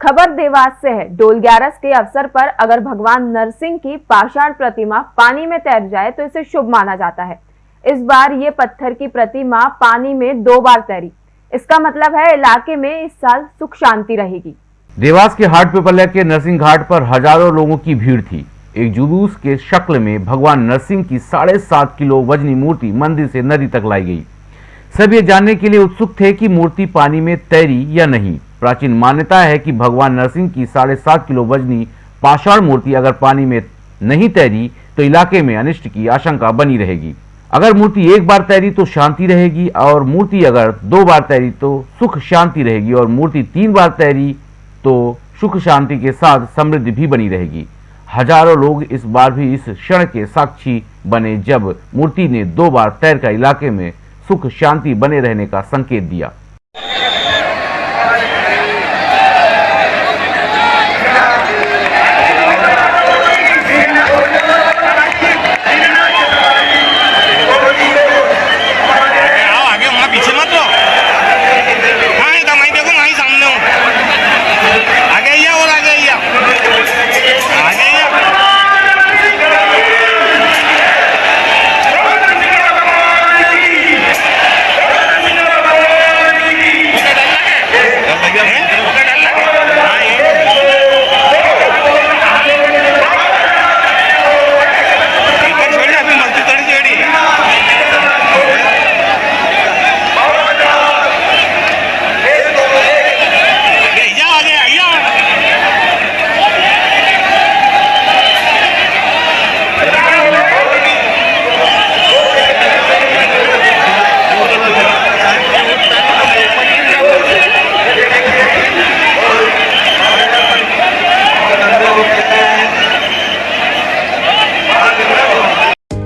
खबर देवास से है। डोल ग्यारस के अवसर पर अगर भगवान नरसिंह की पाषाण प्रतिमा पानी में तैर जाए तो इसे शुभ माना जाता है। इस बार ये पत्थर की प्रतिमा पानी में दो बार तैरी। इसका मतलब है इलाके में इस साल सुख शांति रहेगी। देवास के हाट पिपल्या के नरसिंह घाट पर हज़ारों लोगों की भीड़ थी। एक जुलूस के शक्ल में भगवान नरसिंह की साढ़े सात किलो वजनी मूर्ति मंदिर से नदी तक लाई गई। सब ये जानने के लिए उत्सुक थे कि मूर्ति पानी में तैरी या नहीं। प्राचीन मान्यता है कि भगवान नरसिंह की साढ़े सात किलो वजनी पाषाण मूर्ति अगर पानी में नहीं तैरी तो इलाके में अनिष्ट की आशंका बनी रहेगी। अगर मूर्ति एक बार तैरी तो शांति रहेगी, और मूर्ति अगर दो बार तैरी तो सुख शांति रहेगी, और मूर्ति तीन बार तैरी तो सुख शांति के साथ समृद्धि भी बनी रहेगी। हज़ारों लोग इस बार भी इस क्षण के साक्षी बने जब मूर्ति ने दो बार तैरकर इलाके में सुख शांति बने रहने का संकेत दिया।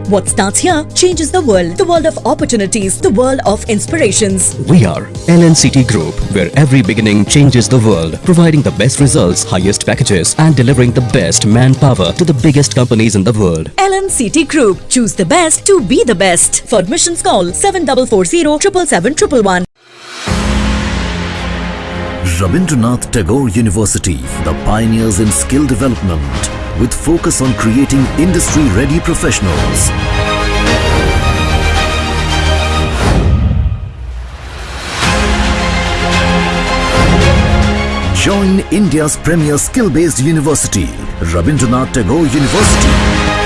What starts here changes the world. The world of opportunities. The world of inspirations. We are LNCT Group, where every beginning changes the world, providing the best results, highest packages, and delivering the best manpower to the biggest companies in the world. LNCT Group. Choose the best to be the best. For admissions call 7440 777 Rabindranath Tagore University, the pioneers in skill development with focus on creating industry-ready professionals. Join India's premier skill-based university, Rabindranath Tagore University.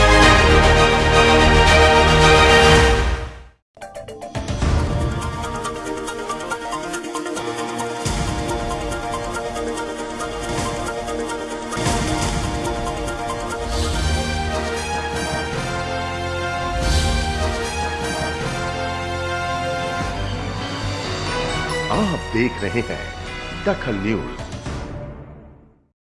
आप देख रहे हैं दखल news.